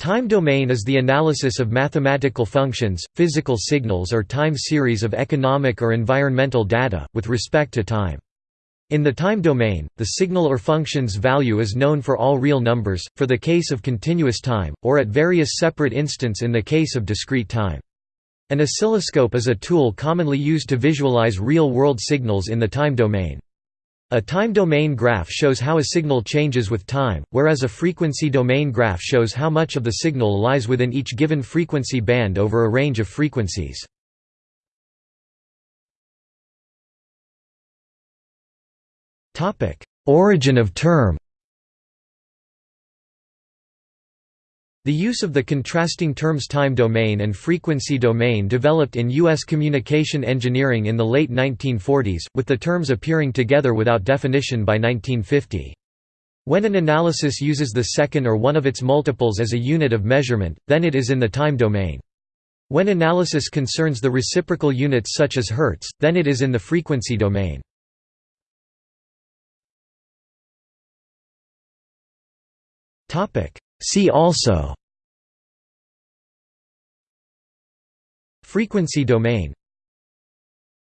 Time domain is the analysis of mathematical functions, physical signals or time series of economic or environmental data, with respect to time. In the time domain, the signal or function's value is known for all real numbers, for the case of continuous time, or at various separate instants in the case of discrete time. An oscilloscope is a tool commonly used to visualize real-world signals in the time domain. A time domain graph shows how a signal changes with time, whereas a frequency domain graph shows how much of the signal lies within each given frequency band over a range of frequencies. Origin of term The use of the contrasting terms time domain and frequency domain developed in U.S. communication engineering in the late 1940s, with the terms appearing together without definition by 1950. When an analysis uses the second or one of its multiples as a unit of measurement, then it is in the time domain. When analysis concerns the reciprocal units such as hertz, then it is in the frequency domain. See also Frequency domain